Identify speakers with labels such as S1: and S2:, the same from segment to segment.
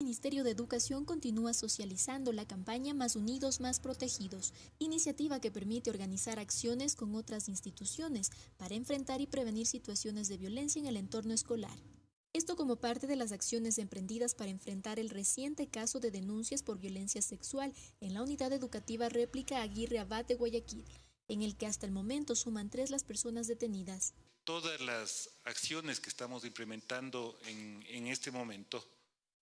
S1: El Ministerio de Educación continúa socializando la campaña Más Unidos, Más Protegidos, iniciativa que permite organizar acciones con otras instituciones para enfrentar y prevenir situaciones de violencia en el entorno escolar. Esto como parte de las acciones emprendidas para enfrentar el reciente caso de denuncias por violencia sexual en la unidad educativa réplica Aguirre Abad de Guayaquil, en el que hasta el momento suman tres las personas detenidas.
S2: Todas las acciones que estamos implementando en, en este momento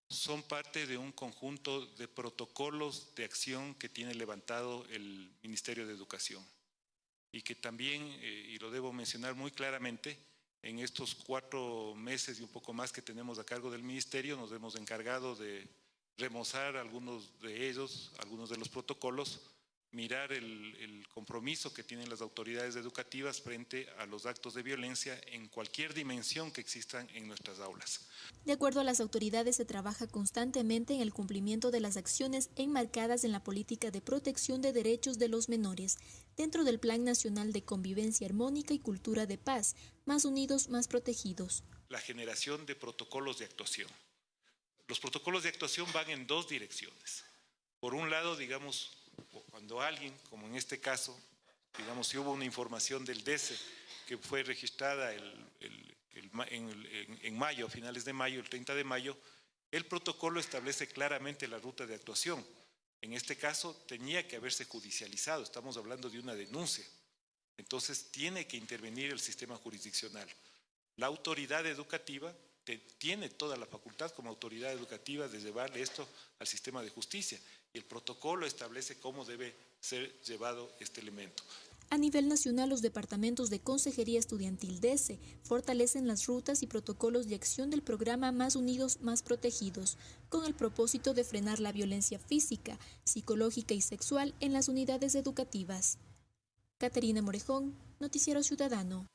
S2: son parte de un conjunto de protocolos de acción que tiene levantado el Ministerio de Educación. Y que también, eh, y lo debo mencionar muy claramente, en estos cuatro meses y un poco más que tenemos a cargo del Ministerio, nos hemos encargado de remozar algunos de ellos, algunos de los protocolos, mirar el, compromiso que tienen las autoridades educativas frente a los actos de violencia en cualquier dimensión que existan en nuestras aulas.
S1: De acuerdo a las autoridades, se trabaja constantemente en el cumplimiento de las acciones enmarcadas en la política de protección de derechos de los menores, dentro del Plan Nacional de Convivencia Armónica y Cultura de Paz, más unidos, más protegidos.
S2: La generación de protocolos de actuación. Los protocolos de actuación van en dos direcciones. Por un lado, digamos, cuando alguien, como en este caso, digamos, si hubo una información del DECE que fue registrada en, mayo, a finales de mayo, el 30 de mayo, el protocolo establece claramente la ruta de actuación. En este caso tenía que haberse judicializado, estamos hablando de una denuncia. Entonces tiene que intervenir el sistema jurisdiccional. La autoridad educativa tiene toda la facultad como autoridad educativa de llevarle esto al sistema de justicia y el protocolo establece cómo debe ser llevado este elemento.
S1: A nivel nacional, los departamentos de Consejería Estudiantil DESE fortalecen las rutas y protocolos de acción del programa Más Unidos, Más Protegidos, con el propósito de frenar la violencia física, psicológica y sexual en las unidades educativas. Caterina Morejón, Noticiero Ciudadano.